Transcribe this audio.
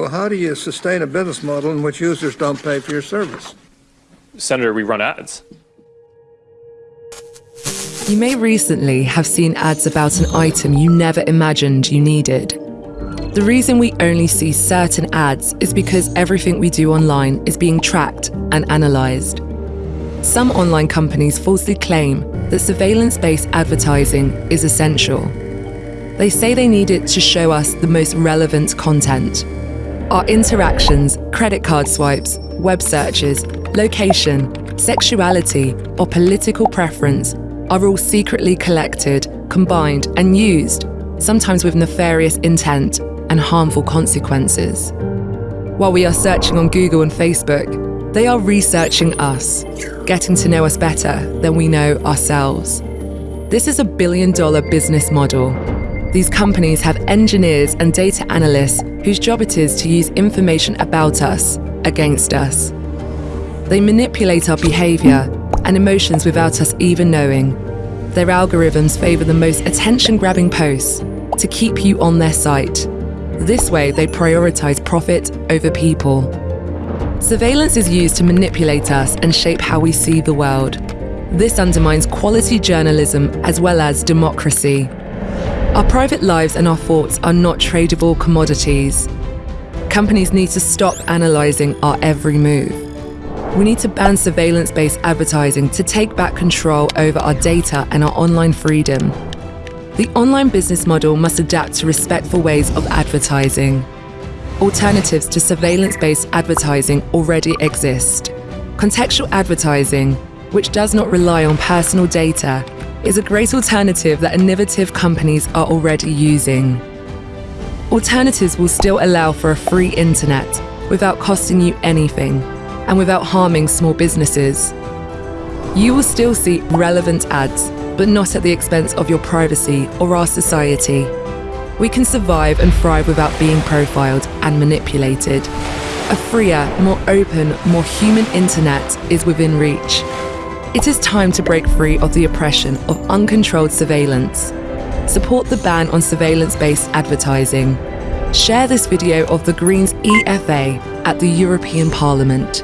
Well, how do you sustain a business model in which users don't pay for your service? Senator, we run ads. You may recently have seen ads about an item you never imagined you needed. The reason we only see certain ads is because everything we do online is being tracked and analysed. Some online companies falsely claim that surveillance-based advertising is essential. They say they need it to show us the most relevant content. Our interactions, credit card swipes, web searches, location, sexuality, or political preference are all secretly collected, combined, and used, sometimes with nefarious intent and harmful consequences. While we are searching on Google and Facebook, they are researching us, getting to know us better than we know ourselves. This is a billion dollar business model. These companies have engineers and data analysts whose job it is to use information about us against us. They manipulate our behavior and emotions without us even knowing. Their algorithms favor the most attention-grabbing posts to keep you on their site. This way, they prioritize profit over people. Surveillance is used to manipulate us and shape how we see the world. This undermines quality journalism as well as democracy. Our private lives and our thoughts are not tradable commodities. Companies need to stop analysing our every move. We need to ban surveillance-based advertising to take back control over our data and our online freedom. The online business model must adapt to respectful ways of advertising. Alternatives to surveillance-based advertising already exist. Contextual advertising, which does not rely on personal data, is a great alternative that innovative companies are already using. Alternatives will still allow for a free internet without costing you anything and without harming small businesses. You will still see relevant ads, but not at the expense of your privacy or our society. We can survive and thrive without being profiled and manipulated. A freer, more open, more human internet is within reach. It is time to break free of the oppression of uncontrolled surveillance. Support the ban on surveillance-based advertising. Share this video of the Greens EFA at the European Parliament.